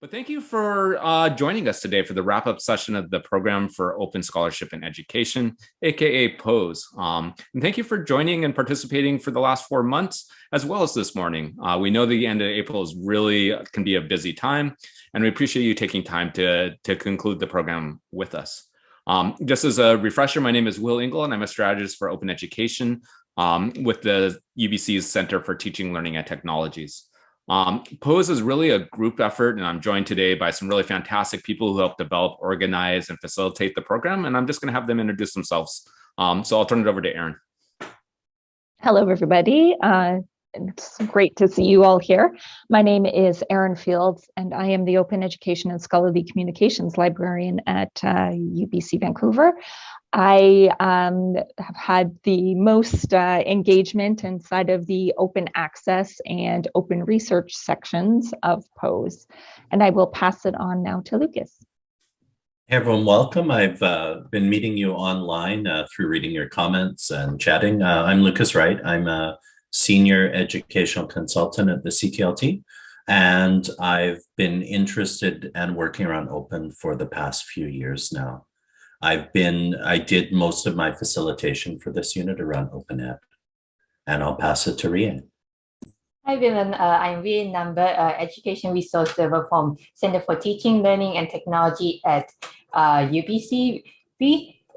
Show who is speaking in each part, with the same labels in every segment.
Speaker 1: But thank you for uh, joining us today for the wrap-up session of the Program for Open Scholarship and Education, aka POSE. Um, and thank you for joining and participating for the last four months, as well as this morning. Uh, we know the end of April is really uh, can be a busy time, and we appreciate you taking time to, to conclude the program with us. Um, just as a refresher, my name is Will Engle, and I'm a strategist for open education um, with the UBC's Center for Teaching, Learning, and Technologies. Um, POSE is really a group effort, and I'm joined today by some really fantastic people who help develop, organize, and facilitate the program. And I'm just going to have them introduce themselves. Um, so I'll turn it over to Erin.
Speaker 2: Hello, everybody. Uh, it's great to see you all here. My name is Erin Fields, and I am the Open Education and Scholarly Communications Librarian at uh, UBC Vancouver. I um, have had the most uh, engagement inside of the open access and open research sections of POSE, and I will pass it on now to Lucas.
Speaker 3: Hey everyone, welcome. I've uh, been meeting you online uh, through reading your comments and chatting. Uh, I'm Lucas Wright. I'm a senior educational consultant at the CTLT, and I've been interested and working around open for the past few years now. I've been, I did most of my facilitation for this unit around OpenEd, and I'll pass it to Rian.
Speaker 4: Hi, everyone. Uh, I'm Rian Number, uh, Education Resource Server from Center for Teaching, Learning, and Technology at uh, UBC.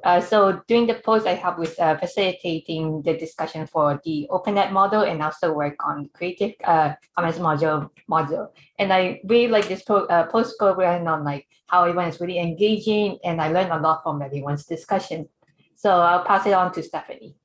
Speaker 4: Uh, so during the POSE, I help with uh, facilitating the discussion for the OpenEd model and also work on Creative uh, Commons module module. And I really like this uh, POSE program on like how everyone is really engaging, and I learned a lot from everyone's discussion. So I'll pass it on to Stephanie.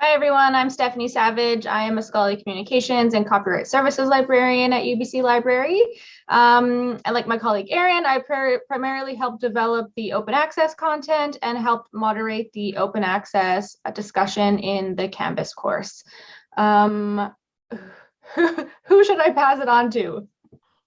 Speaker 5: Hi, everyone. I'm Stephanie Savage. I am a scholarly communications and copyright services librarian at UBC Library. Um, and like my colleague Erin, I primarily help develop the open access content and help moderate the open access discussion in the Canvas course. Um, who should I pass it on to?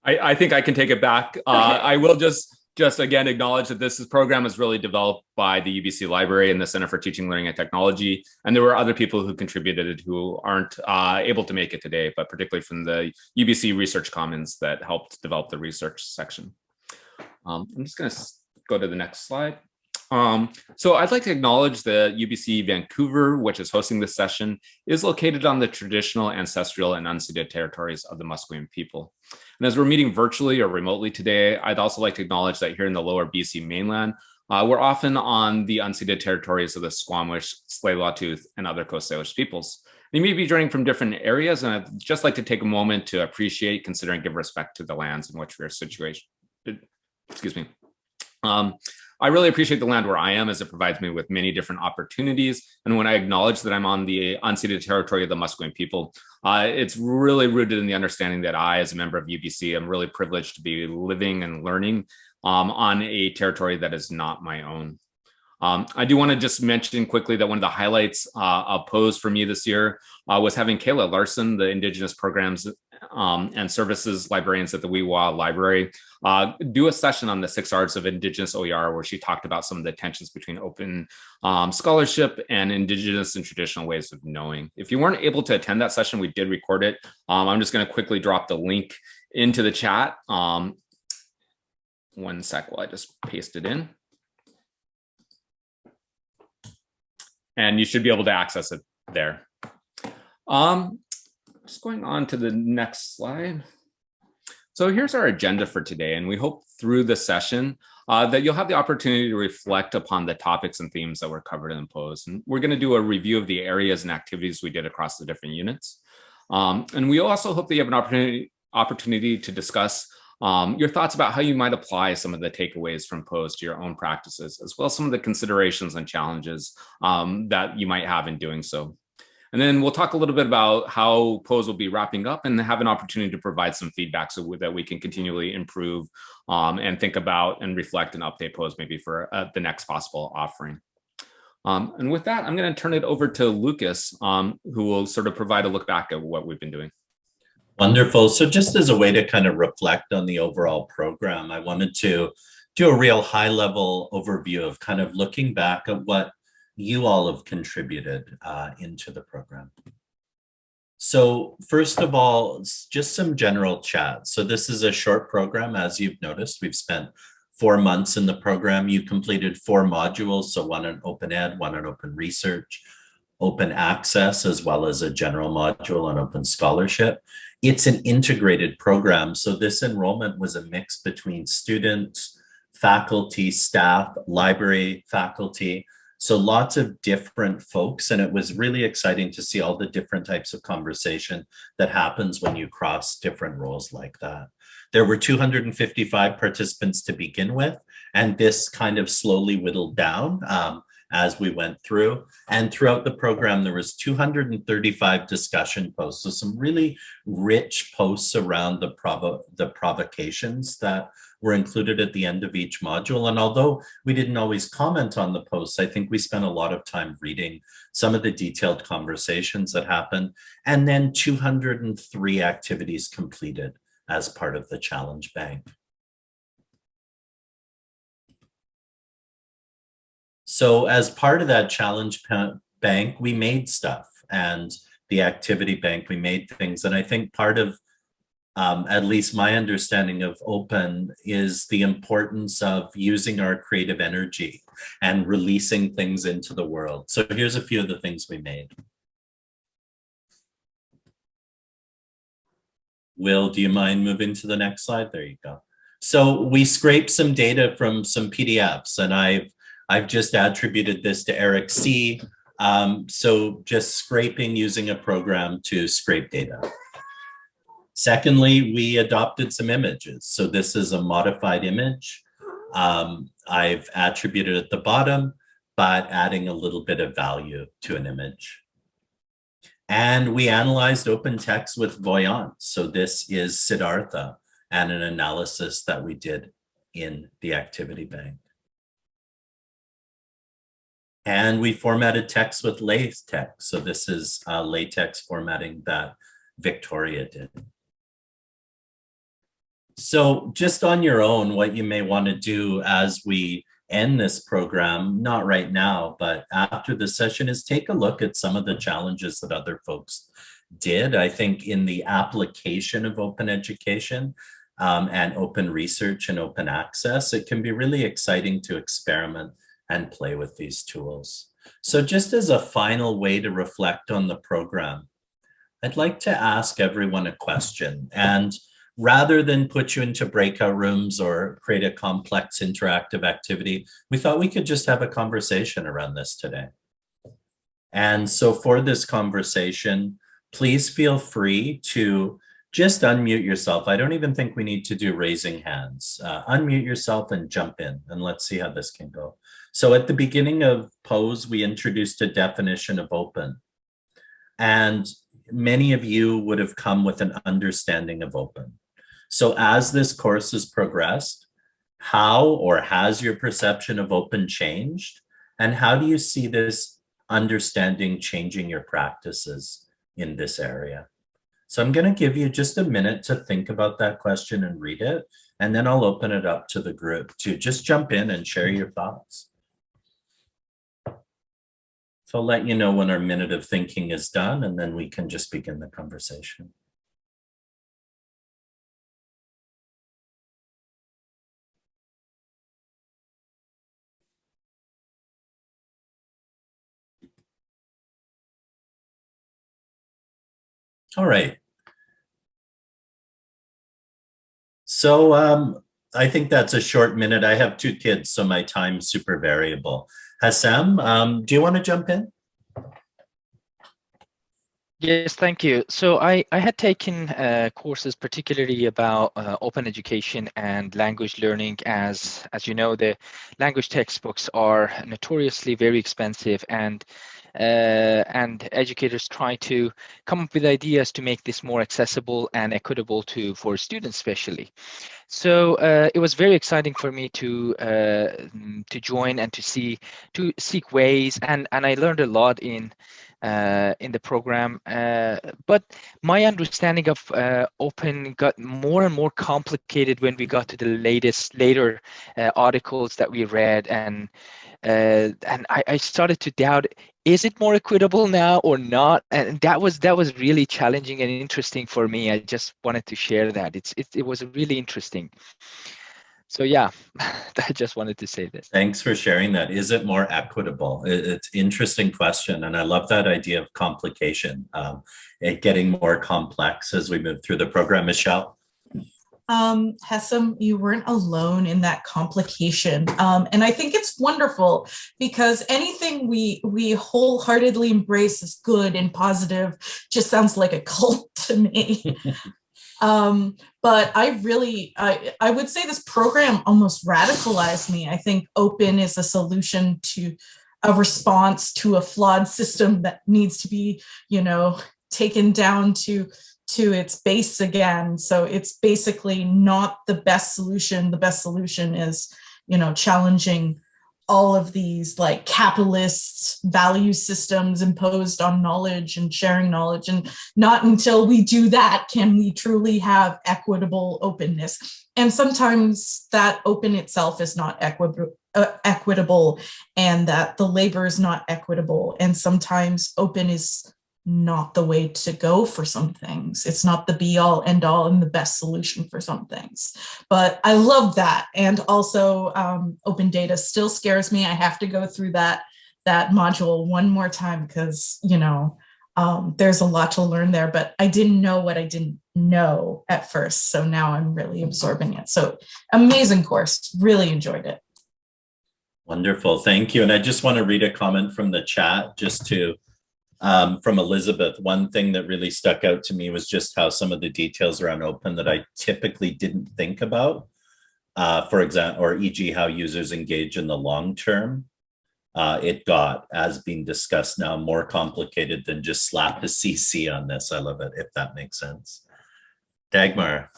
Speaker 1: I, I think I can take it back. Uh, I will just just again acknowledge that this program is really developed by the UBC Library and the Center for Teaching, Learning, and Technology. And there were other people who contributed it who aren't uh, able to make it today, but particularly from the UBC Research Commons that helped develop the research section. Um, I'm just going to go to the next slide. Um, so I'd like to acknowledge that UBC Vancouver, which is hosting this session, is located on the traditional ancestral and unceded territories of the Musqueam people. And as we're meeting virtually or remotely today, I'd also like to acknowledge that here in the lower BC mainland, uh, we're often on the unceded territories of the Squamish, Tsleil-Waututh, and other Coast Salish peoples. You may be joining from different areas, and I'd just like to take a moment to appreciate, consider, and give respect to the lands in which we are situated. Excuse me. Um, I really appreciate the land where I am as it provides me with many different opportunities. And when I acknowledge that I'm on the unceded territory of the Musqueam people, uh, it's really rooted in the understanding that I, as a member of UBC, am really privileged to be living and learning um, on a territory that is not my own. Um, I do want to just mention quickly that one of the highlights uh, of POSE for me this year uh, was having Kayla Larson, the Indigenous Programs um, and Services Librarians at the Xwi7xwa Library, uh, do a session on the six R's of Indigenous OER where she talked about some of the tensions between open um, scholarship and Indigenous and traditional ways of knowing. If you weren't able to attend that session, we did record it. Um, I'm just going to quickly drop the link into the chat. Um, one sec while I just paste it in. and you should be able to access it there. Um, just going on to the next slide. So here's our agenda for today, and we hope through the session uh, that you'll have the opportunity to reflect upon the topics and themes that were covered in the POSE. And we're going to do a review of the areas and activities we did across the different units. Um, and we also hope that you have an opportunity, opportunity to discuss um, your thoughts about how you might apply some of the takeaways from POSE to your own practices, as well as some of the considerations and challenges um, that you might have in doing so. And then we'll talk a little bit about how POSE will be wrapping up and have an opportunity to provide some feedback so that we can continually improve um, and think about and reflect and update POSE maybe for uh, the next possible offering. Um, and with that, I'm going to turn it over to Lucas, um, who will sort of provide a look back at what we've been doing.
Speaker 3: Wonderful. So just as a way to kind of reflect on the overall program, I wanted to do a real high level overview of kind of looking back at what you all have contributed uh, into the program. So first of all, just some general chat. So this is a short program, as you've noticed, we've spent four months in the program. You completed four modules, so one on open ed, one on open research, open access, as well as a general module on open scholarship. It's an integrated program. So this enrollment was a mix between students, faculty, staff, library faculty, so lots of different folks, and it was really exciting to see all the different types of conversation that happens when you cross different roles like that. There were 255 participants to begin with, and this kind of slowly whittled down um, as we went through. And throughout the program, there was 235 discussion posts. So some really rich posts around the, provo the provocations that were included at the end of each module. And although we didn't always comment on the posts, I think we spent a lot of time reading some of the detailed conversations that happened, and then 203 activities completed as part of the challenge bank. So as part of that challenge bank, we made stuff and the activity bank, we made things. And I think part of um, at least my understanding of open is the importance of using our creative energy and releasing things into the world. So here's a few of the things we made. Will, do you mind moving to the next slide? There you go. So we scraped some data from some PDFs and I've, I've just attributed this to Eric C. Um, so just scraping using a program to scrape data. Secondly, we adopted some images. So this is a modified image. Um, I've attributed at the bottom, but adding a little bit of value to an image. And we analyzed open text with Voyant. So this is Siddhartha and an analysis that we did in the activity bank. And we formatted text with LaTeX. So this is uh, LaTeX formatting that Victoria did. So just on your own, what you may want to do as we end this program, not right now, but after the session is take a look at some of the challenges that other folks did. I think in the application of open education um, and open research and open access, it can be really exciting to experiment and play with these tools. So just as a final way to reflect on the program, I'd like to ask everyone a question. And rather than put you into breakout rooms or create a complex interactive activity, we thought we could just have a conversation around this today. And so for this conversation, please feel free to just unmute yourself. I don't even think we need to do raising hands. Uh, unmute yourself and jump in and let's see how this can go. So at the beginning of POSE, we introduced a definition of open. And many of you would have come with an understanding of open. So as this course has progressed, how or has your perception of open changed? And how do you see this understanding changing your practices in this area? So I'm going to give you just a minute to think about that question and read it, and then I'll open it up to the group to just jump in and share your thoughts. So I'll let you know when our minute of thinking is done, and then we can just begin the conversation. All right. So um, I think that's a short minute. I have two kids, so my time's super variable. Hessam, um, do you want to jump in?
Speaker 6: Yes, thank you. So I, I had taken uh, courses particularly about uh, open education and language learning as, as you know, the language textbooks are notoriously very expensive and and educators try to come up with ideas to make this more accessible and equitable to for students especially. So uh, it was very exciting for me to uh, to join and to see to seek ways and and I learned a lot in uh, in the program. Uh, but my understanding of uh, open got more and more complicated when we got to the latest later uh, articles that we read and uh, and I, I, started to doubt is it more equitable now or not? And that was that was really challenging and interesting for me. I just wanted to share that. It's it, it was really interesting. So yeah i just wanted to say this.
Speaker 3: Thanks for sharing that. Is it more equitable? It's interesting question and i love that idea of complication um, it getting more complex as we move through the program. Michelle
Speaker 7: um, Hessam, you weren't alone in that complication. Um, and I think it's wonderful because anything we we wholeheartedly embrace as good and positive just sounds like a cult to me. um, but I really, I, I would say this program almost radicalized me. I think open is a solution to a response to a flawed system that needs to be, you know, taken down to to its base again. So it's basically not the best solution. The best solution is, you know, challenging all of these like capitalist value systems imposed on knowledge and sharing knowledge. And not until we do that can we truly have equitable openness. And sometimes that open itself is not equitable uh, equitable and that the labor is not equitable. And sometimes open is not the way to go for some things. It's not the be all end all and the best solution for some things. But I love that. And also um, open data still scares me. I have to go through that that module one more time because, you know, um, there's a lot to learn there, but I didn't know what I didn't know at first. So now I'm really absorbing it. So amazing course, really enjoyed it.
Speaker 3: Wonderful, thank you. And I just want to read a comment from the chat just to um, from Elizabeth, one thing that really stuck out to me was just how some of the details around open that I typically didn't think about. Uh, for example, or e.g. how users engage in the long term. Uh, it got, as being discussed now, more complicated than just slap a CC on this. I love it, if that makes sense. Dagmar.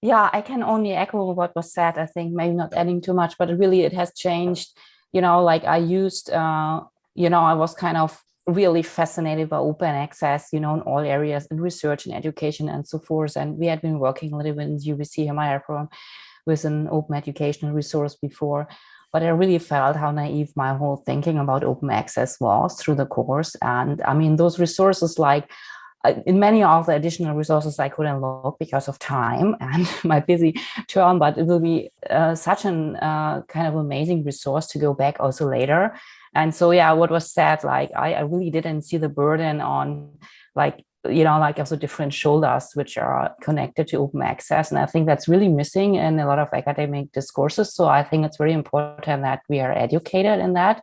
Speaker 8: Yeah, I can only echo what was said. I think maybe not adding too much, but really it has changed. You know, like I used uh, you know, I was kind of really fascinated by open access, you know, in all areas in research and education and so forth. And we had been working a little bit in UBC Himalaya program with an open educational resource before, but I really felt how naive my whole thinking about open access was through the course. And I mean, those resources like uh, in many of the additional resources I couldn't look because of time and my busy term, but it will be uh, such an uh, kind of amazing resource to go back also later and so, yeah, what was said, like, I, I really didn't see the burden on like, you know, like also different shoulders which are connected to open access. And I think that's really missing in a lot of academic discourses. So I think it's very important that we are educated in that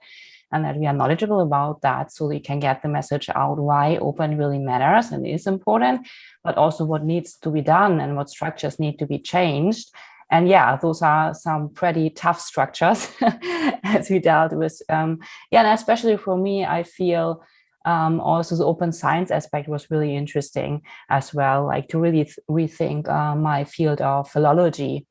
Speaker 8: and that we are knowledgeable about that so we can get the message out why open really matters and is important, but also what needs to be done and what structures need to be changed and yeah, those are some pretty tough structures as we dealt with. Um, yeah, and especially for me, I feel um, also the open science aspect was really interesting as well, like to really th rethink uh, my field of philology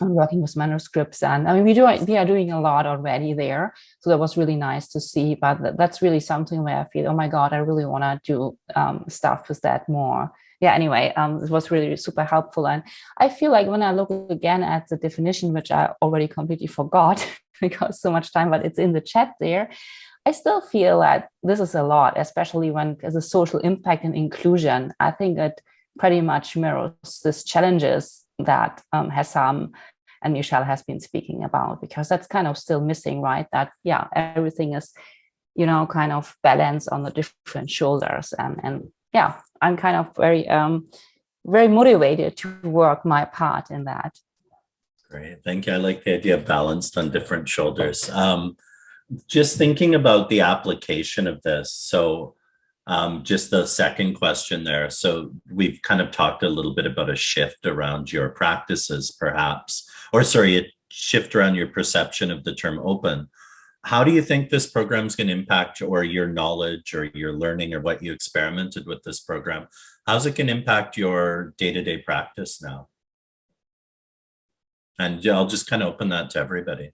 Speaker 8: and working with manuscripts. And I mean, we do we are doing a lot already there. So that was really nice to see, but that's really something where I feel, oh my God, I really want to do um, stuff with that more yeah, anyway, um, it was really super helpful. And I feel like when I look again at the definition, which I already completely forgot because so much time, but it's in the chat there, I still feel that this is a lot, especially when there's a social impact and inclusion. I think it pretty much mirrors these challenges that um, Hessam and Michelle has been speaking about, because that's kind of still missing, right? That, yeah, everything is, you know, kind of balanced on the different shoulders and, and yeah, I'm kind of very, um, very motivated to work my part in that.
Speaker 3: Great, thank you. I like the idea of balanced on different shoulders. Um, just thinking about the application of this. So um, just the second question there. So we've kind of talked a little bit about a shift around your practices, perhaps, or sorry, a shift around your perception of the term open how do you think this program is going to impact or your knowledge or your learning or what you experimented with this program? How's it going to impact your day-to-day -day practice now? And I'll just kind of open that to everybody.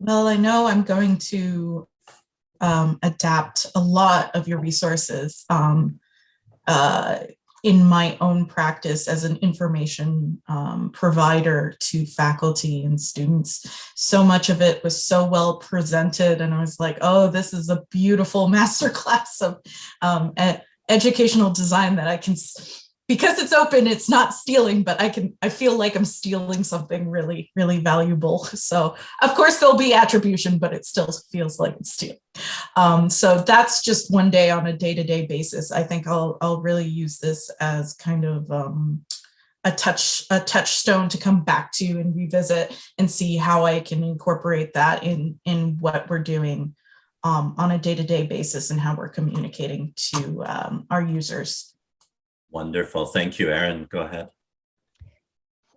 Speaker 7: Well, I know I'm going to um, adapt a lot of your resources. Um, uh, in my own practice as an information um, provider to faculty and students. So much of it was so well presented and I was like, oh, this is a beautiful masterclass of um, educational design that I can because it's open, it's not stealing, but I can, I feel like I'm stealing something really, really valuable. So of course there'll be attribution, but it still feels like it's stealing. Um, so that's just one day on a day-to-day -day basis. I think I'll, I'll really use this as kind of um, a touch, a touchstone to come back to and revisit and see how I can incorporate that in, in what we're doing um, on a day-to-day -day basis and how we're communicating to um, our users.
Speaker 3: Wonderful. Thank you, Erin. Go ahead.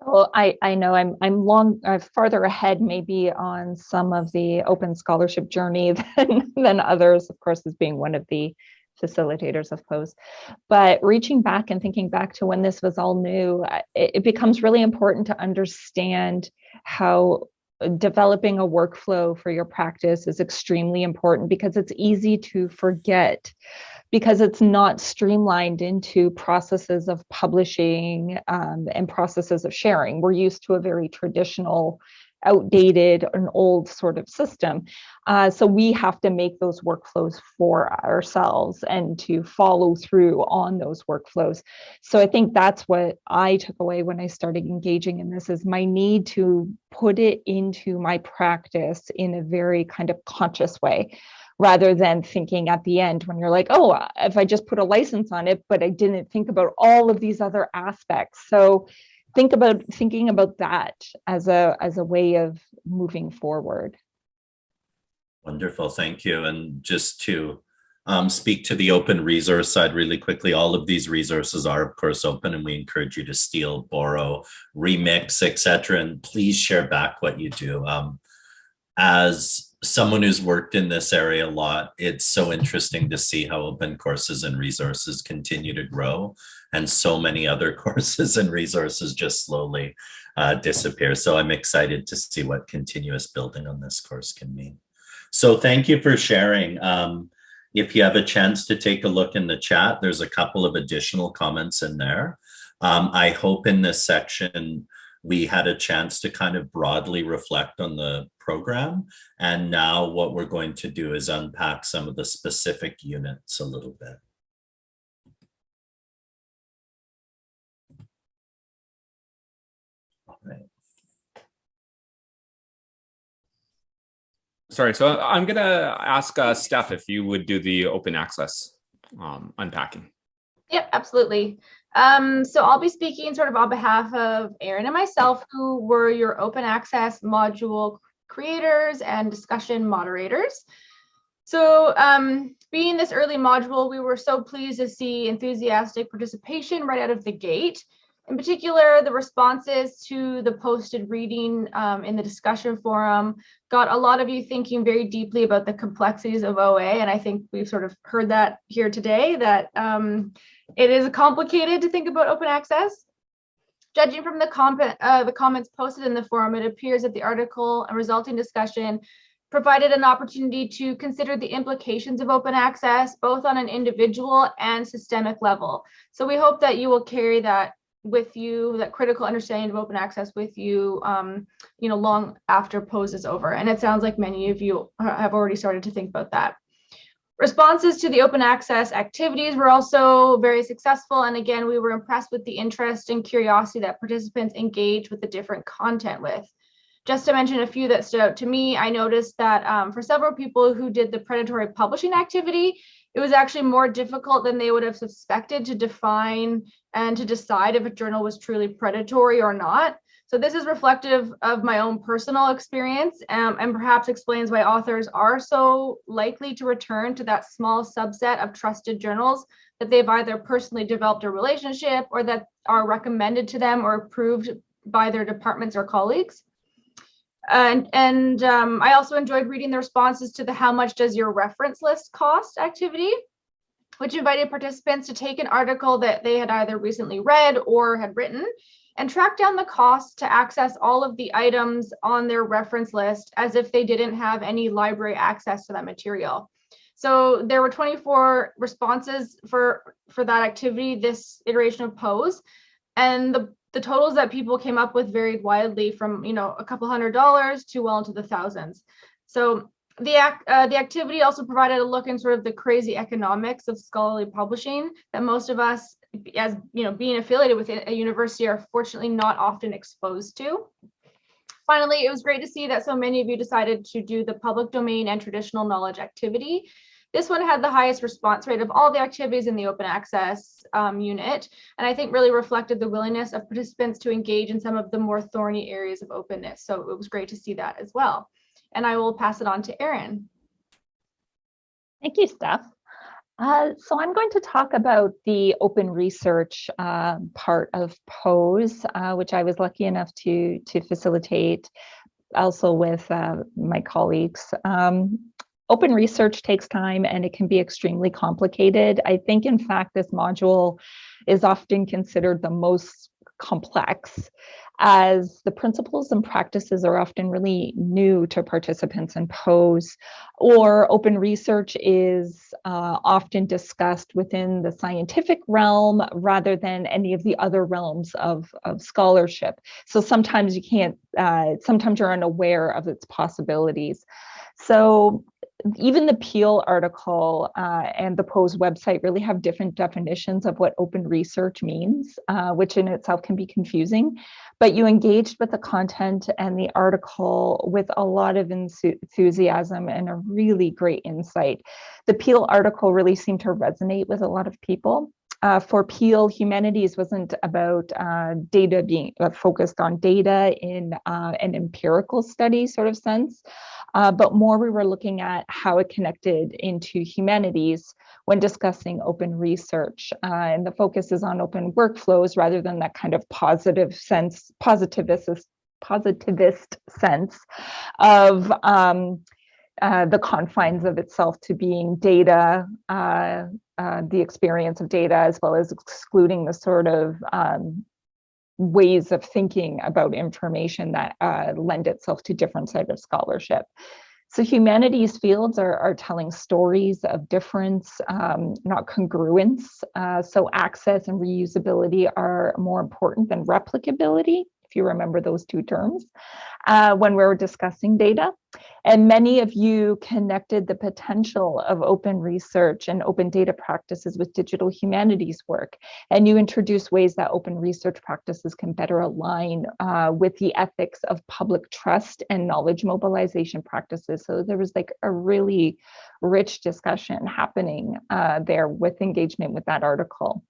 Speaker 2: Well, I, I know I'm I'm long uh, farther ahead maybe on some of the open scholarship journey than than others, of course, as being one of the facilitators of POSE. But reaching back and thinking back to when this was all new, it, it becomes really important to understand how developing a workflow for your practice is extremely important because it's easy to forget because it's not streamlined into processes of publishing um, and processes of sharing. We're used to a very traditional, outdated, and old sort of system. Uh, so we have to make those workflows for ourselves and to follow through on those workflows. So I think that's what I took away when I started engaging in this is my need to put it into my practice in a very kind of conscious way rather than thinking at the end when you're like, oh, if I just put a license on it, but I didn't think about all of these other aspects. So think about thinking about that as a as a way of moving forward.
Speaker 3: Wonderful, thank you. And just to um, speak to the open resource side really quickly, all of these resources are of course open and we encourage you to steal, borrow, remix, etc. And please share back what you do. Um, as someone who's worked in this area a lot, it's so interesting to see how open courses and resources continue to grow and so many other courses and resources just slowly uh, disappear. So I'm excited to see what continuous building on this course can mean. So thank you for sharing. Um, if you have a chance to take a look in the chat, there's a couple of additional comments in there. Um, I hope in this section, we had a chance to kind of broadly reflect on the program. And now what we're going to do is unpack some of the specific units a little bit. All right.
Speaker 1: Sorry, so I'm going to ask uh, Steph if you would do the open access um, unpacking.
Speaker 5: Yep, absolutely. Um, so I'll be speaking sort of on behalf of Erin and myself, who were your open access module creators and discussion moderators. So um, being this early module, we were so pleased to see enthusiastic participation right out of the gate. In particular, the responses to the posted reading um, in the discussion forum got a lot of you thinking very deeply about the complexities of OA. And I think we've sort of heard that here today, that um, it is complicated to think about open access. Judging from the, uh, the comments posted in the forum, it appears that the article and resulting discussion provided an opportunity to consider the implications of open access, both on an individual and systemic level. So we hope that you will carry that with you, that critical understanding of open access with you, um, you know, long after POSE is over. And it sounds like many of you have already started to think about that. Responses to the open access activities were also very successful. And again, we were impressed with the interest and curiosity that participants engaged with the different content with. Just to mention a few that stood out to me, I noticed that um, for several people who did the predatory publishing activity, it was actually more difficult than they would have suspected to define and to decide if a journal was truly predatory or not. So this is reflective of my own personal experience um, and perhaps explains why authors are so likely to return to that small subset of trusted journals that they've either personally developed a relationship or that are recommended to them or approved by their departments or colleagues. And, and um, I also enjoyed reading the responses to the how much does your reference list cost activity, which invited participants to take an article that they had either recently read or had written and track down the cost to access all of the items on their reference list as if they didn't have any library access to that material. So there were 24 responses for, for that activity, this iteration of POSE. And the, the totals that people came up with varied widely from, you know, a couple hundred dollars to well into the thousands. So the, uh, the activity also provided a look in sort of the crazy economics of scholarly publishing that most of us as you know being affiliated with a university are fortunately not often exposed to finally it was great to see that so many of you decided to do the public domain and traditional knowledge activity this one had the highest response rate of all the activities in the open access um, unit, and I think really reflected the willingness of participants to engage in some of the more thorny areas of openness. So it was great to see that as well. And I will pass it on to Erin.
Speaker 2: Thank you, Steph. Uh, so I'm going to talk about the open research uh, part of POSE, uh, which I was lucky enough to, to facilitate also with uh, my colleagues. Um, open research takes time and it can be extremely complicated. I think, in fact, this module is often considered the most complex as the principles and practices are often really new to participants in POSE, or open research is uh, often discussed within the scientific realm rather than any of the other realms of, of scholarship. So sometimes you can't, uh, sometimes you're unaware of its possibilities. So even the Peel article uh, and the POSE website really have different definitions of what open research means, uh, which in itself can be confusing. But you engaged with the content and the article with a lot of enthusiasm and a really great insight. The Peel article really seemed to resonate with a lot of people. Uh, for Peel, humanities wasn't about uh, data being uh, focused on data in uh, an empirical study sort of sense, uh, but more we were looking at how it connected into humanities when discussing open research. Uh, and the focus is on open workflows rather than that kind of positive sense, positivist, positivist sense of um, uh, the confines of itself to being data, uh, uh, the experience of data, as well as excluding the sort of um, ways of thinking about information that uh, lend itself to different side of scholarship. So humanities fields are, are telling stories of difference, um, not congruence. Uh, so access and reusability are more important than replicability if you remember those two terms, uh, when we were discussing data. And many of you connected the potential of open research and open data practices with digital humanities work. And you introduced ways that open research practices can better align uh, with the ethics of public trust and knowledge mobilization practices. So there was like a really rich discussion happening uh, there with engagement with that article.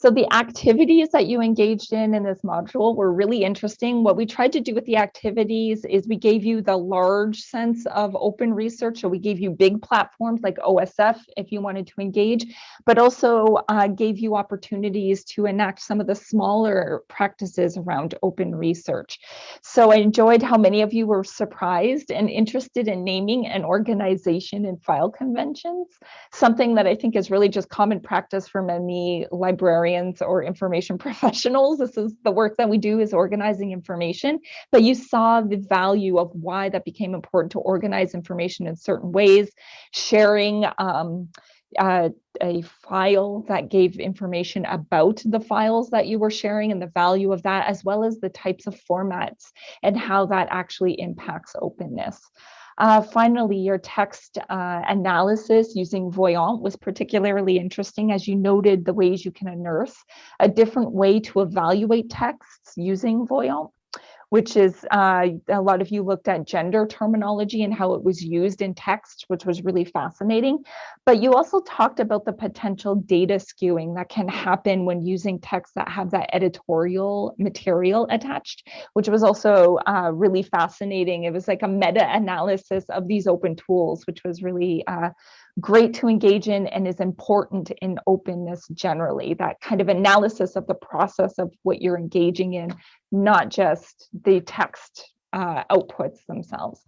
Speaker 2: So the activities that you engaged in in this module were really interesting. What we tried to do with the activities is we gave you the large sense of open research. So we gave you big platforms like OSF if you wanted to engage, but also uh, gave you opportunities to enact some of the smaller practices around open research. So I enjoyed how many of you were surprised and interested in naming an organization and file conventions, something that I think is really just common practice for many librarians librarians or information professionals. This is the work that we do is organizing information, but you saw the value of why that became important to organize information in certain ways, sharing um, uh, a file that gave information about the files that you were sharing and the value of that, as well as the types of formats and how that actually impacts openness. Uh, finally, your text uh, analysis using Voyant was particularly interesting as you noted the ways you can unearth a different way to evaluate texts using Voyant which is uh, a lot of you looked at gender terminology and how it was used in text, which was really fascinating. But you also talked about the potential data skewing that can happen when using texts that have that editorial material attached, which was also uh, really fascinating. It was like a meta analysis of these open tools, which was really uh, great to engage in and is important in openness generally that kind of analysis of the process of what you're engaging in not just the text uh, outputs themselves.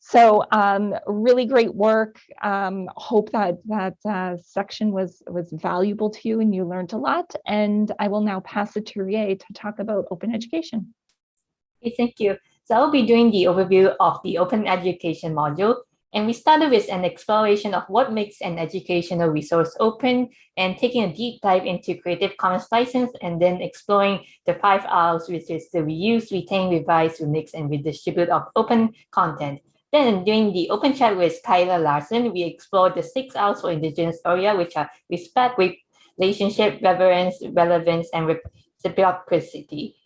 Speaker 2: So um, really great work. Um, hope that that uh, section was was valuable to you and you learned a lot. And I will now pass it to Rie to talk about open education.
Speaker 4: Thank you. So I will be doing the overview of the open education module. And we started with an exploration of what makes an educational resource open and taking a deep dive into Creative Commons license and then exploring the five R's, which is the reuse, retain, revise, remix, and redistribute of open content. Then during the open chat with Tyler Larson, we explored the six R's for Indigenous OER, which are respect, relationship, reverence, relevance, and reciprocity.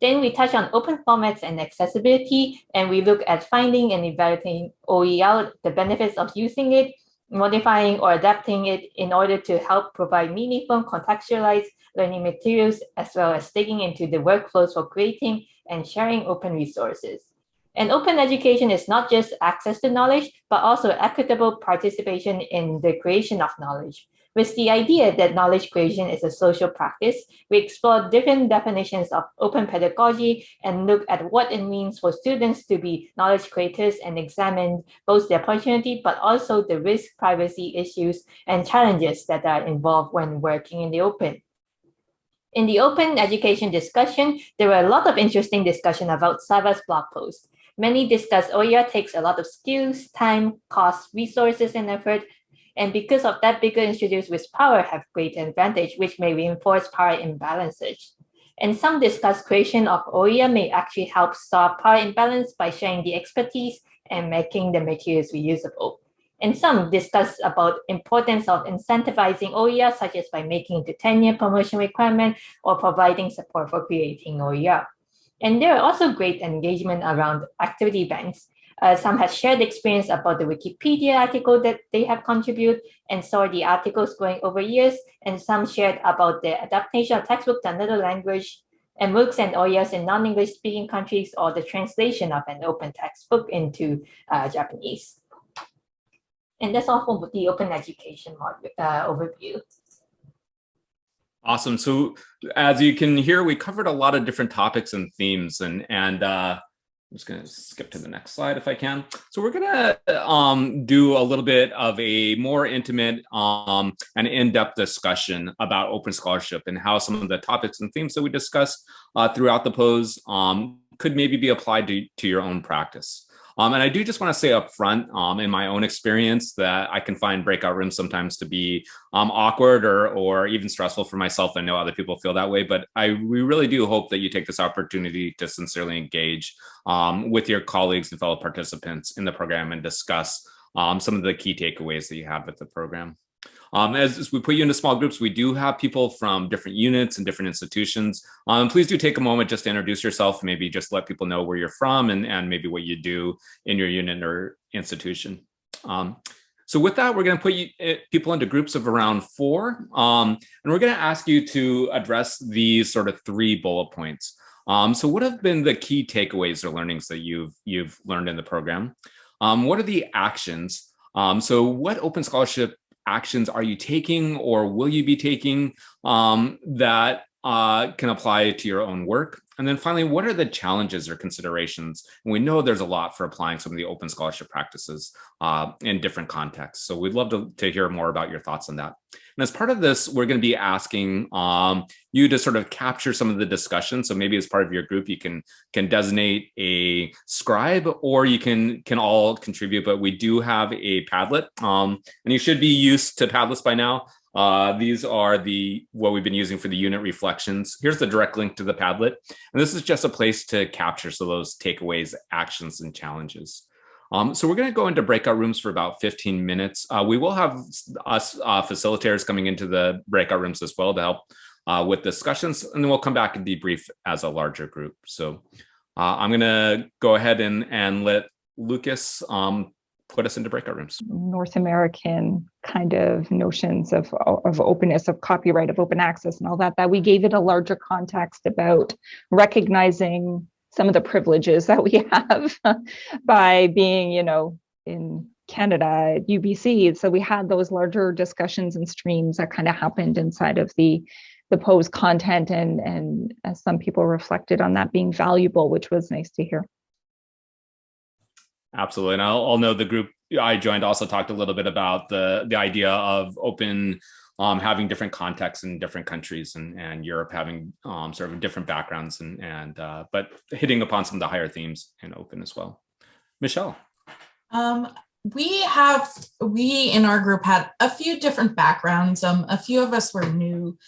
Speaker 4: Then we touch on open formats and accessibility, and we look at finding and evaluating OER, the benefits of using it, modifying or adapting it in order to help provide meaningful contextualized learning materials, as well as digging into the workflows for creating and sharing open resources. And open education is not just access to knowledge, but also equitable participation in the creation of knowledge. With the idea that knowledge creation is a social practice, we explore different definitions of open pedagogy and look at what it means for students to be knowledge creators and examine both the opportunity, but also the risk privacy issues and challenges that are involved when working in the open. In the open education discussion, there were a lot of interesting discussion about Sava's blog post. Many discuss OER takes a lot of skills, time, cost, resources, and effort. And because of that, bigger institutes with power have great advantage, which may reinforce power imbalances. And some discuss creation of OER may actually help solve power imbalance by sharing the expertise and making the materials reusable. And some discuss about importance of incentivizing OER, such as by making the tenure promotion requirement or providing support for creating OER. And there are also great engagement around activity banks. Uh, some have shared experience about the Wikipedia article that they have contributed and saw the articles growing over years, and some shared about the adaptation of textbook to another language and MOOCs and OERs in non-English speaking countries or the translation of an open textbook into uh, Japanese. And that's all for the open education module, uh, overview.
Speaker 1: Awesome. So as you can hear, we covered a lot of different topics and themes and, and uh, I'm just going to skip to the next slide if I can. So we're going to um, do a little bit of a more intimate um, and in-depth discussion about open scholarship and how some of the topics and themes that we discussed uh, throughout the POSE um, could maybe be applied to, to your own practice. Um, and I do just want to say up front, um, in my own experience, that I can find breakout rooms sometimes to be um, awkward or or even stressful for myself. I know other people feel that way, but I we really do hope that you take this opportunity to sincerely engage um, with your colleagues and fellow participants in the program and discuss um, some of the key takeaways that you have with the program. Um, as, as, we put you into small groups, we do have people from different units and different institutions. Um, please do take a moment just to introduce yourself, maybe just let people know where you're from and, and maybe what you do in your unit or institution. Um, so with that, we're going to put you, eh, people into groups of around four, um, and we're going to ask you to address these sort of three bullet points. Um, so what have been the key takeaways or learnings that you've you've learned in the program? Um, what are the actions? so what open scholarship actions are you taking or will you be taking um, that uh, can apply to your own work? And then finally, what are the challenges or considerations? And we know there's a lot for applying some of the open scholarship practices uh, in different contexts. So we'd love to, to hear more about your thoughts on that. And as part of this, we're going to be asking um, you to sort of capture some of the discussion. So maybe as part of your group, you can can designate a scribe or you can can all contribute, but we do have a Padlet um, and you should be used to Padlets by now. Uh, these are the what we've been using for the unit reflections. Here's the direct link to the Padlet. And this is just a place to capture so those takeaways, actions, and challenges. Um, so we're going to go into breakout rooms for about 15 minutes. Uh, we will have us uh, facilitators coming into the breakout rooms as well to help uh, with discussions, and then we'll come back and debrief as a larger group. So uh, I'm going to go ahead and, and let Lucas um, put us into breakout rooms.
Speaker 2: North American kind of notions of, of openness, of copyright, of open access and all that, that we gave it a larger context about recognizing some of the privileges that we have by being, you know, in Canada at UBC. So we had those larger discussions and streams that kind of happened inside of the the POSE content and and some people reflected on that being valuable, which was nice to hear.
Speaker 1: Absolutely. And I'll, I'll know the group I joined also talked a little bit about the, the idea of open um, having different contexts in different countries and, and Europe having um, sort of different backgrounds and, and uh, but hitting upon some of the higher themes in open as well. Michelle.
Speaker 7: Um, we have, we in our group had a few different backgrounds. Um, a few of us were new,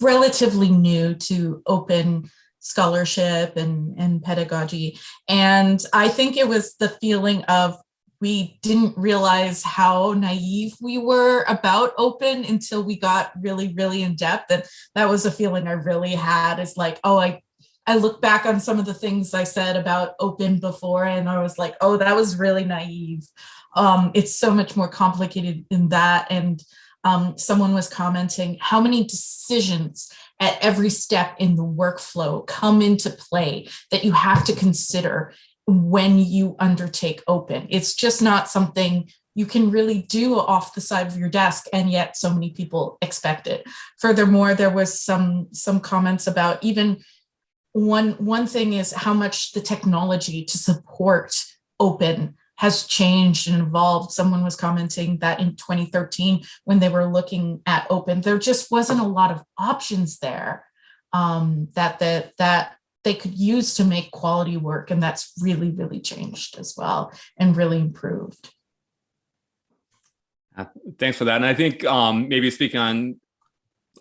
Speaker 7: relatively new to open scholarship and, and pedagogy. And I think it was the feeling of we didn't realize how naive we were about open until we got really, really in depth. And that was a feeling I really had is like, oh, I, I look back on some of the things I said about open before and I was like, oh, that was really naive. Um, it's so much more complicated than that. And um, someone was commenting how many decisions at every step in the workflow come into play that you have to consider when you undertake open. It's just not something you can really do off the side of your desk and yet so many people expect it. Furthermore, there was some some comments about even one one thing is how much the technology to support open has changed and evolved. Someone was commenting that in 2013, when they were looking at open, there just wasn't a lot of options there um, that, the, that they could use to make quality work. And that's really, really changed as well and really improved.
Speaker 1: Uh, thanks for that. And I think um, maybe speaking on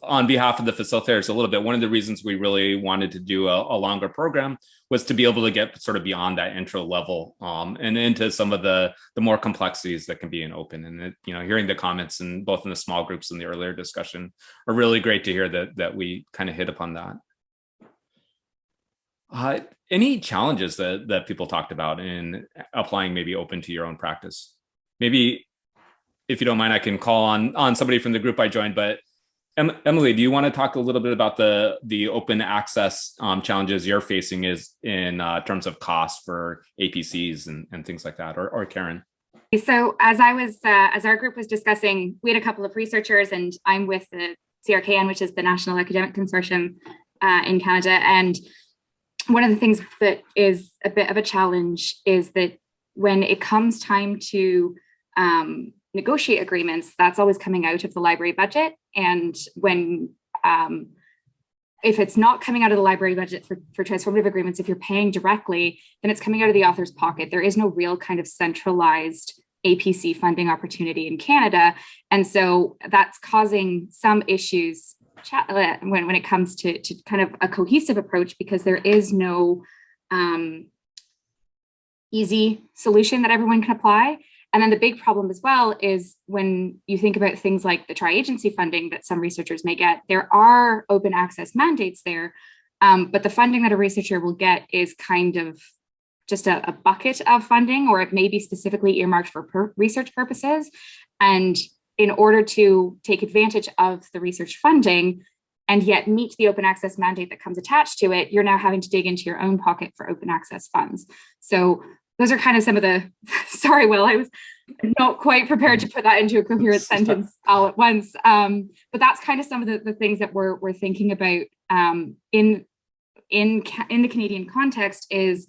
Speaker 1: on behalf of the facilitators a little bit, one of the reasons we really wanted to do a, a longer program was to be able to get sort of beyond that intro level um, and into some of the the more complexities that can be in open. And it, you know, hearing the comments and both in the small groups and the earlier discussion are really great to hear that that we kind of hit upon that. Uh, any challenges that, that people talked about in applying maybe open to your own practice? Maybe if you don't mind, I can call on, on somebody from the group I joined, but Emily, do you want to talk a little bit about the the open access um, challenges you're facing is in uh, terms of cost for APCs and, and things like that, or, or Karen?
Speaker 9: So as I was, uh, as our group was discussing, we had a couple of researchers and I'm with the CRKN, which is the National Academic Consortium uh, in Canada. And one of the things that is a bit of a challenge is that when it comes time to um, negotiate agreements, that's always coming out of the library budget. And when um, if it's not coming out of the library budget for, for transformative agreements, if you're paying directly, then it's coming out of the author's pocket. There is no real kind of centralized APC funding opportunity in Canada. And so that's causing some issues uh, when, when it comes to, to kind of a cohesive approach because there is no um, easy solution that everyone can apply. And then the big problem as well is when you think about things like the tri-agency funding that some researchers may get, there are open access mandates there, um, but the funding that a researcher will get is kind of just a, a bucket of funding, or it may be specifically earmarked for per research purposes. And in order to take advantage of the research funding and yet meet the open access mandate that comes attached to it, you're now having to dig into your own pocket for open access funds. So those are kind of some of the, sorry, Will, I was not quite prepared to put that into a coherent sentence all at once. Um, but that's kind of some of the, the things that we're, we're thinking about um, in, in, in the Canadian context is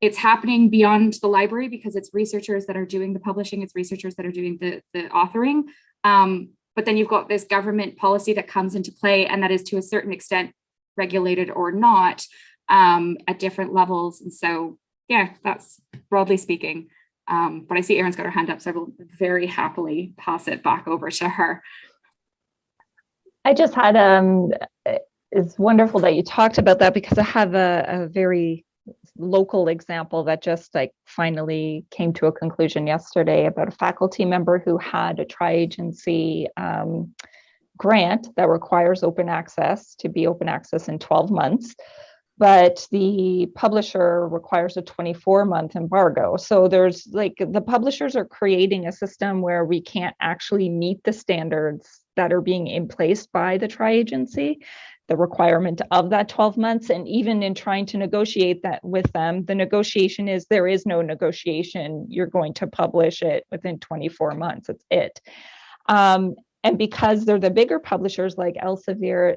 Speaker 9: it's happening beyond the library because it's researchers that are doing the publishing, it's researchers that are doing the, the authoring. Um, but then you've got this government policy that comes into play and that is to a certain extent regulated or not um, at different levels. And so, yeah, that's broadly speaking. Um, but I see Erin's got her hand up, so I will very happily pass it back over to her.
Speaker 2: I just had, um, it's wonderful that you talked about that because I have a, a very local example that just like finally came to a conclusion yesterday about a faculty member who had a tri-agency um, grant that requires open access to be open access in 12 months but the publisher requires a 24 month embargo so there's like the publishers are creating a system where we can't actually meet the standards that are being in place by the tri-agency the requirement of that 12 months. And even in trying to negotiate that with them, the negotiation is there is no negotiation. You're going to publish it within 24 months. It's it. Um, and because they're the bigger publishers like Elsevier,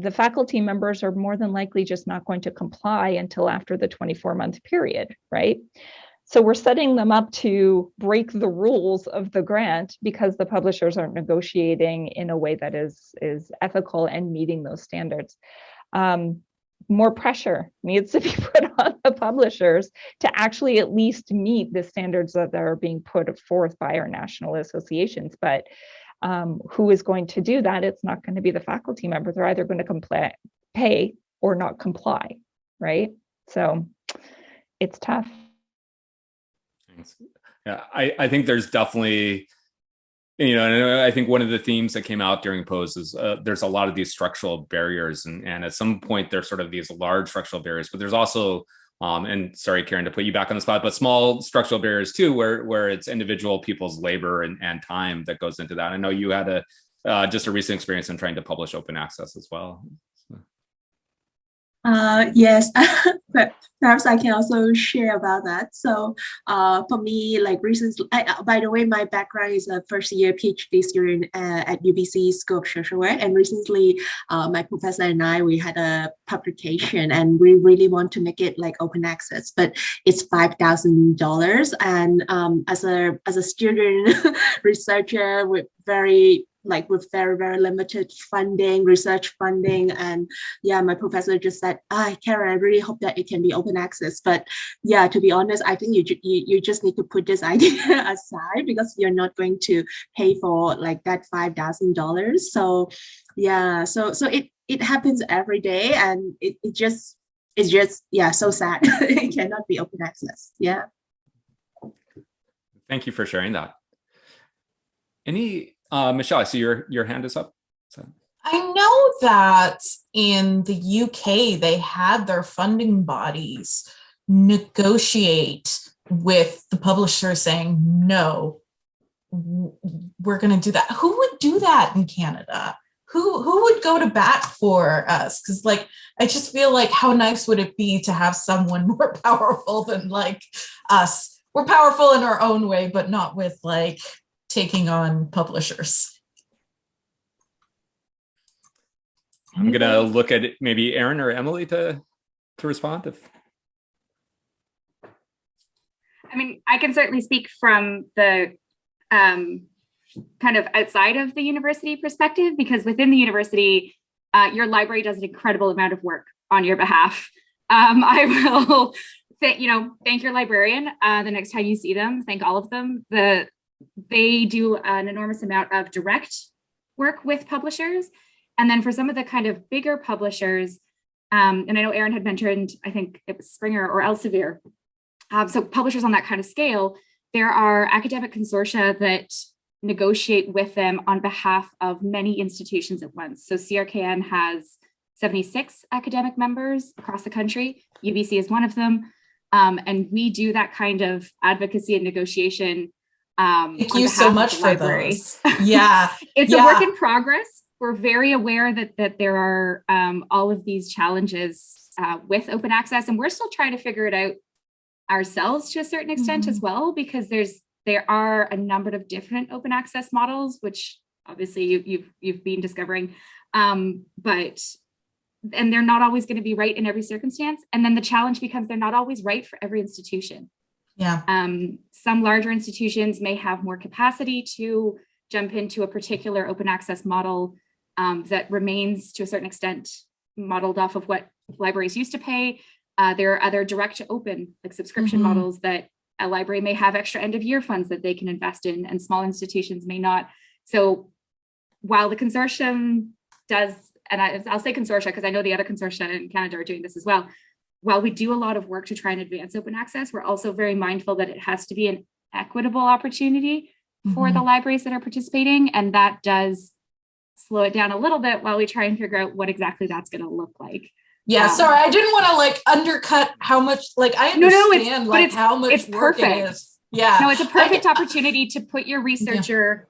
Speaker 2: the, faculty members are more than likely just not going to comply until after the 24 month period, right? So we're setting them up to break the rules of the grant because the publishers aren't negotiating in a way that is, is ethical and meeting those standards. Um, more pressure needs to be put on the publishers to actually at least meet the standards that are being put forth by our national associations. But um, who is going to do that? It's not going to be the faculty members. They're either going to comply, pay or not comply, right? So it's tough.
Speaker 1: Thanks. Yeah, I, I think there's definitely, you know, and I think one of the themes that came out during POSE is uh, there's a lot of these structural barriers. And, and at some point, there's sort of these large structural barriers, but there's also, um, and sorry, Karen, to put you back on the spot, but small structural barriers too, where, where it's individual people's labor and, and time that goes into that. I know you had a, uh, just a recent experience in trying to publish open access as well.
Speaker 10: Uh, yes, but perhaps I can also share about that. So uh, for me, like recently, I, uh, by the way, my background is a first year PhD student uh, at UBC School of Social Work. And recently, uh, my professor and I, we had a publication and we really want to make it like open access, but it's $5,000. And um, as a as a student researcher with very like with very, very limited funding, research funding. And yeah, my professor just said, ah, Karen, I really hope that it can be open access. But yeah, to be honest, I think you, you, you just need to put this idea aside because you're not going to pay for like that $5,000. So yeah, so so it, it happens every day and it, it just, it's just, yeah, so sad. it cannot be open access. Yeah.
Speaker 1: Thank you for sharing that. Any uh, Michelle, I see your, your hand is up. So.
Speaker 7: I know that in the UK, they had their funding bodies negotiate with the publisher saying, no, we're going to do that. Who would do that in Canada? Who, who would go to bat for us? Because like, I just feel like how nice would it be to have someone more powerful than like us? We're powerful in our own way, but not with like taking on publishers.
Speaker 1: I'm gonna look at maybe Erin or Emily to to respond if.
Speaker 9: I mean, I can certainly speak from the um, kind of outside of the university perspective, because within the university, uh, your library does an incredible amount of work on your behalf. Um, I will, you know, thank your librarian uh, the next time you see them. Thank all of them. The they do an enormous amount of direct work with publishers. And then for some of the kind of bigger publishers, um, and I know Erin had mentioned, I think it was Springer or Elsevier. Um, so publishers on that kind of scale, there are academic consortia that negotiate with them on behalf of many institutions at once. So CRKN has 76 academic members across the country. UBC is one of them. Um, and we do that kind of advocacy and negotiation
Speaker 7: um, Thank you so much for those. Yeah,
Speaker 9: it's
Speaker 7: yeah.
Speaker 9: a work in progress. We're very aware that that there are um, all of these challenges uh, with open access, and we're still trying to figure it out ourselves to a certain extent mm -hmm. as well, because there's there are a number of different open access models, which obviously you, you've you've been discovering, um, but and they're not always going to be right in every circumstance. And then the challenge becomes they're not always right for every institution.
Speaker 7: Yeah.
Speaker 9: Um, some larger institutions may have more capacity to jump into a particular open access model um, that remains to a certain extent modeled off of what libraries used to pay. Uh, there are other direct to open like subscription mm -hmm. models that a library may have extra end of year funds that they can invest in and small institutions may not. So while the consortium does, and I, will say consortia because I know the other consortia in Canada are doing this as well, while we do a lot of work to try and advance open access, we're also very mindful that it has to be an equitable opportunity for mm -hmm. the mm-hmm. libraries that are participating. And that does slow it down a little bit while we try and figure out what exactly that's going to look like.
Speaker 7: Yeah, um, sorry, I didn't want to like undercut how much like I understand no, no, it's, like it's, how much
Speaker 9: it's perfect.
Speaker 7: It is. Yeah.
Speaker 9: No, it's a perfect I, opportunity to put your researcher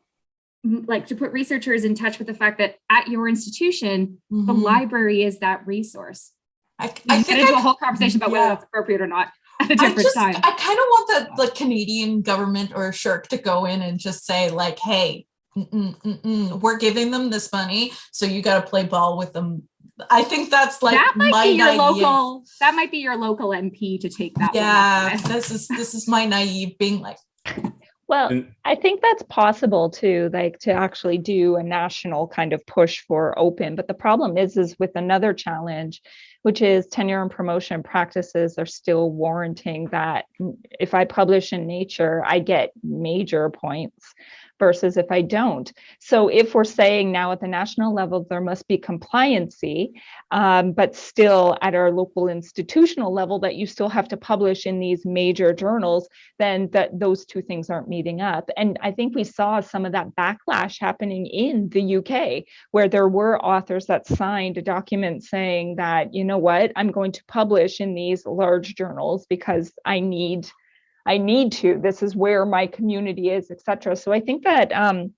Speaker 9: yeah. like to put researchers in touch with the fact that at your institution, mm -hmm. the mm-hmm. library is that resource.
Speaker 7: I, I
Speaker 9: get into I, a whole conversation about yeah. whether that's appropriate or not at a different I
Speaker 7: just,
Speaker 9: time.
Speaker 7: I kind of want the, the Canadian government or SSHRC to go in and just say like, hey, mm -mm, mm we're giving them this money, so you got to play ball with them I think that's like
Speaker 9: that might be your
Speaker 7: naive.
Speaker 9: local. That might be your local MP to take that.
Speaker 7: Yeah,
Speaker 9: one
Speaker 7: this is this is my naive being like,
Speaker 2: Well,
Speaker 1: And-
Speaker 2: I think that's possible too, like to actually do a national kind of push for open. But the problem is, is with another challenge, which is tenure and promotion practices are still warranting that if I publish in Nature, I get major points versus if I don't. So if we're saying now at the national level, there must be compliancy, um, but still at our local institutional level, that you still have to publish in these major journals, then that those two things aren't meeting up. And I think we saw some of that backlash happening in the UK, where there were authors that signed a document saying that, you know what, I'm going to publish in these large journals because I need I need to. This is where my community is, etc. So I think that um,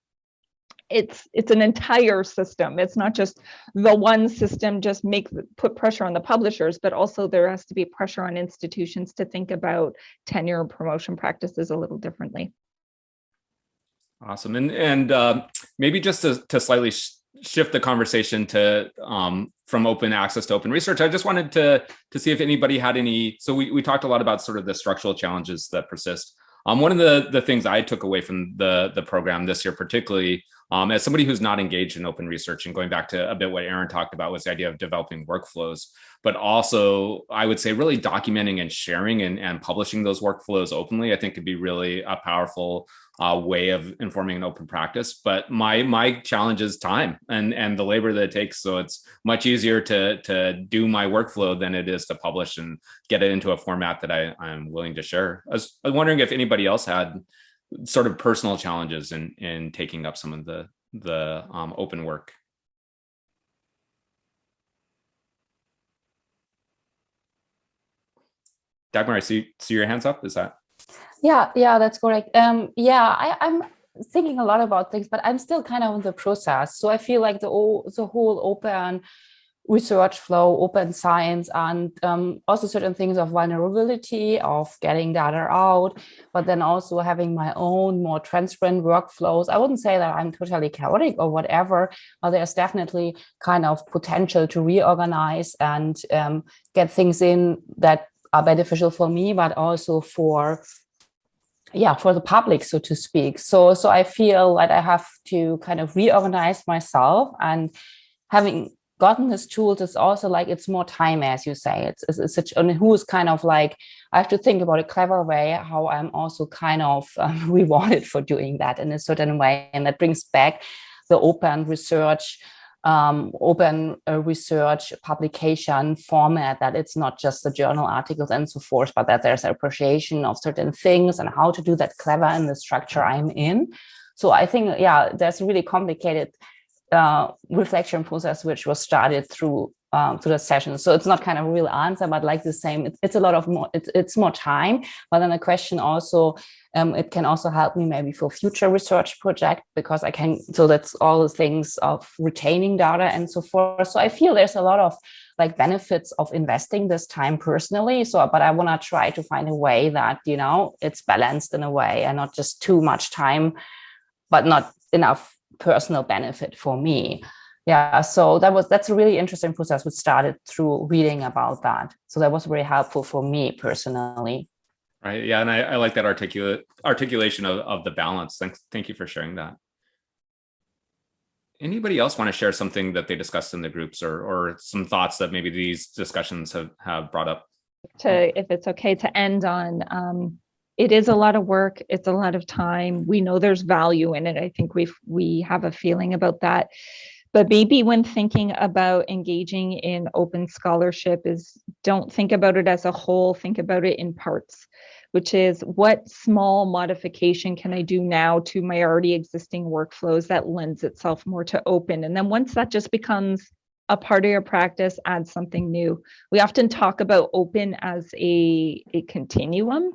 Speaker 2: it's it's an entire system. It's not just the one system. Just make put pressure on the publishers, but also there has to be pressure on institutions to think about tenure and promotion practices a little differently.
Speaker 1: Awesome. And and uh, maybe just to, to slightly shift the conversation to um, from open access to open research, I just wanted to to see if anybody had any. So we, we talked a lot about sort of the structural challenges that persist. Um, one of the the things I took away from the the program this year, particularly um, as somebody who's not engaged in open research, and going back to a bit what Erin talked about was the idea of developing workflows, but also I would say really documenting and sharing and, and publishing those workflows openly. I think could be really a powerful uh, way of informing an open practice. But my my challenge is time and and the labor that it takes. So it's much easier to to do my workflow than it is to publish and get it into a format that I, I'm willing to share. I was, I was wondering if anybody else had sort of personal challenges in in taking up some of the the um, open work. Dagmar, I see see your hands up. Is that?
Speaker 8: Yeah, yeah, that's correct. Um, yeah, I, I'm thinking a lot about things, but I'm still kind of in the process. So I feel like the whole, the whole open research flow, open science, and um, also certain things of vulnerability, of getting data out, but then also having my own more transparent workflows. I wouldn't say that I'm totally chaotic or whatever, but there's definitely kind of potential to reorganize and um, get things in that are beneficial for me, but also for yeah for the public so to speak so so i feel like i have to kind of reorganize myself and having gotten this tools is also like it's more time as you say it's, it's, it's such and who's kind of like i have to think about a clever way how i'm also kind of um, rewarded for doing that in a certain way and that brings back the open research um, open uh, research publication format that it's not just the journal articles and so forth, but that there's appreciation of certain things and how to do that clever in the structure I'm in. So I think, yeah, there's really complicated uh, reflection process which was started through um, through the session. So it's not kind of a real answer, but like the same, it's, it's a lot of more, it's, it's more time. But then the question also, um, it can also help me maybe for future research project because I can, so that's all the things of retaining data and so forth. So I feel there's a lot of like benefits of investing this time personally. So, but I want to try to find a way that, you know, it's balanced in a way and not just too much time, but not enough personal benefit for me. Yeah so that was that's a really interesting process which started through reading about that. So that was very helpful for me personally.
Speaker 1: Right yeah and i, I like that articulate articulation of, of the balance. Thanks thank you for sharing that. Anybody else want to share something that they discussed in the groups or or some thoughts that maybe these discussions have have brought up?
Speaker 2: To if it's okay to end on um, it is a lot of work it's a lot of time we know there's value in it i think we we have a feeling about that. But maybe when thinking about engaging in open scholarship is don't think about it as a whole think about it in parts which is what small modification can i do now to my already existing workflows that lends itself more to open? And then once that just becomes a part of your practice add something new. We often talk about open as a, a continuum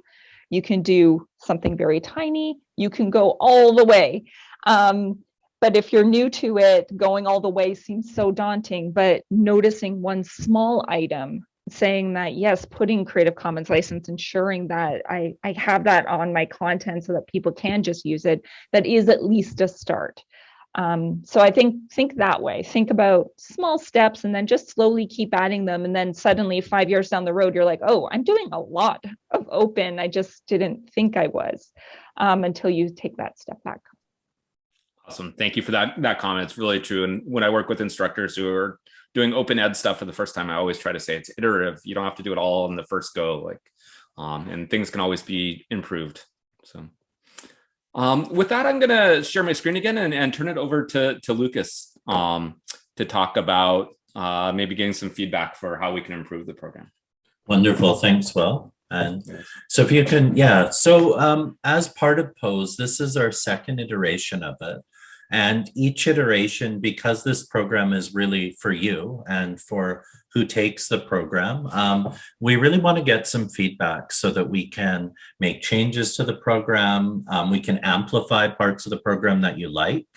Speaker 2: you can do something very tiny. You can go all the way. Um, but if you're new to it going all the way seems so daunting. But noticing one small item saying that yes putting creative commons license ensuring that i i have that on my content so that people can just use it that is at least a start Um, so I think think that way. Think about small steps and then just slowly keep adding them. And then suddenly five years down the road, you're like, oh, I'm doing a lot of open. I just didn't think I was um, until you take that step back.
Speaker 1: Awesome. Thank you for that that comment. It's really true. And when I work with instructors who are doing open ed stuff for the first time, I always try to say it's iterative. You don't have to do it all in the first go. Like, um, and things can always be improved. So um, with that, I'm going to share my screen again and, and turn it over to, to Lucas um, to talk about uh, maybe getting some feedback for how we can improve the program.
Speaker 3: Wonderful. Thanks, Will. And so if you can, yeah. So um, as part of POSE, this is our second iteration of it. And each iteration, because this program is really for you and for who takes the program, um, we really want to get some feedback so that we can make changes to the program. Um, we can amplify parts of the program that you like.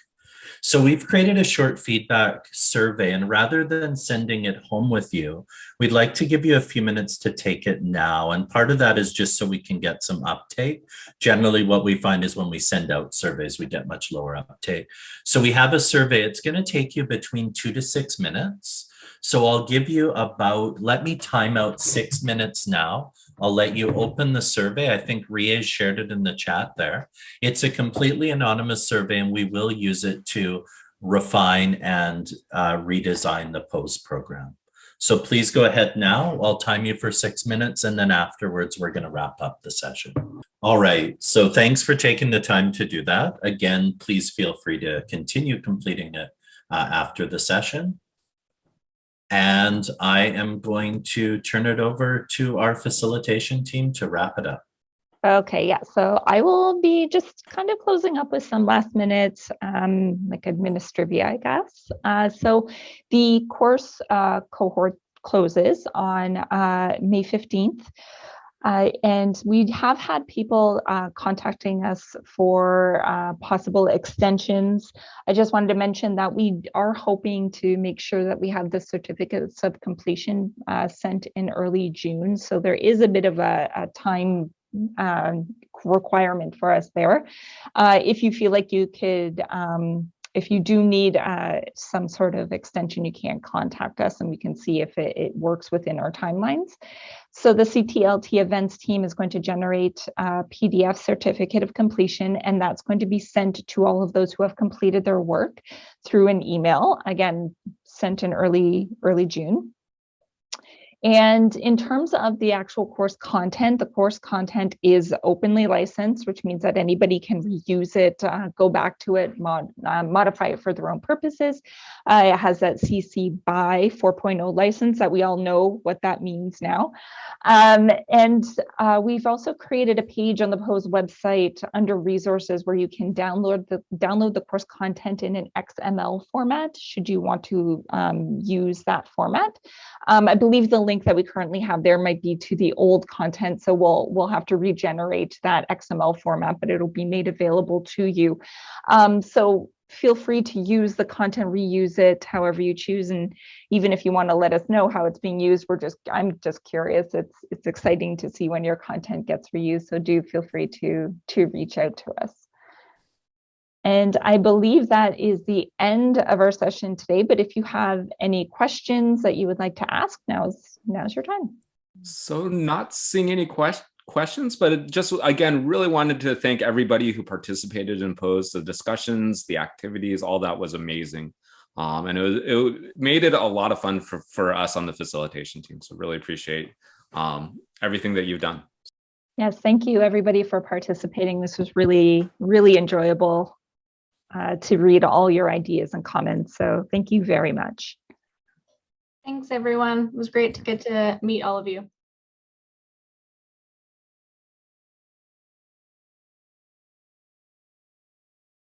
Speaker 3: So we've created a short feedback survey and rather than sending it home with you, we'd like to give you a few minutes to take it now. And part of that is just so we can get some uptake. Generally what we find is when we send out surveys, we get much lower uptake. So we have a survey, it's gonna take you between two to six minutes. So I'll give you about, let me time out six minutes now. I'll let you open the survey. I think Rie shared it in the chat there. It's a completely anonymous survey and we will use it to refine and uh, redesign the POSE program. So please go ahead now. I'll time you for six minutes and then afterwards we're going to wrap up the session. All right. So thanks for taking the time to do that. Again, please feel free to continue completing it uh, after the session. And I am going to turn it over to our facilitation team to wrap it up.
Speaker 2: Okay, yeah, so I will be just kind of closing up with some last minute, um, like administrivia, I guess. Uh, so the course uh, cohort closes on uh, May 15th. Uh, and we have had people uh, contacting us for uh, possible extensions. I just wanted to mention that we are hoping to make sure that we have the certificates of completion uh, sent in early June. So there is a bit of a, a time um, requirement for us there. Uh, if you feel like you could um, if you do need uh, some sort of extension, you can contact us and we can see if it, it, works within our timelines. So the CTLT events team is going to generate a PDF certificate of completion, and that's going to be sent to all of those who have completed their work through an email, again, sent in early, early June. And in terms of the actual course content, the course content is openly licensed, which means that anybody can reuse it, uh, go back to it, mod, uh, modify it for their own purposes. Uh, it has that CC BY 4.0 license that we all know what that means now. Um, and uh, we've also created a page on the POSE website under resources where you can download the download the course content in an XML format, should you want to um, use that format. Um, I believe the link that we currently have there might be to the old content. So we'll we'll have to regenerate that XML format, but it'll be made available to you. Um, so feel free to use the content, reuse it however you choose. And even if you want to let us know how it's being used, we're just, I'm just curious. It's it's exciting to see when your content gets reused. So do feel free to, to reach out to us. And I believe that is the end of our session today. But if you have any questions that you would like to ask, now's now's your time.
Speaker 1: So not seeing any questions questions, but just again, really wanted to thank everybody who participated and posed the discussions, the activities, all that was amazing. Um, and it, was, it made it a lot of fun for, for us on the facilitation team. So really appreciate um, everything that you've done.
Speaker 2: Yes, thank you everybody for participating. This was really, really enjoyable uh, to read all your ideas and comments. So thank you very much.
Speaker 5: Thanks, everyone. It was great to get to meet all of you.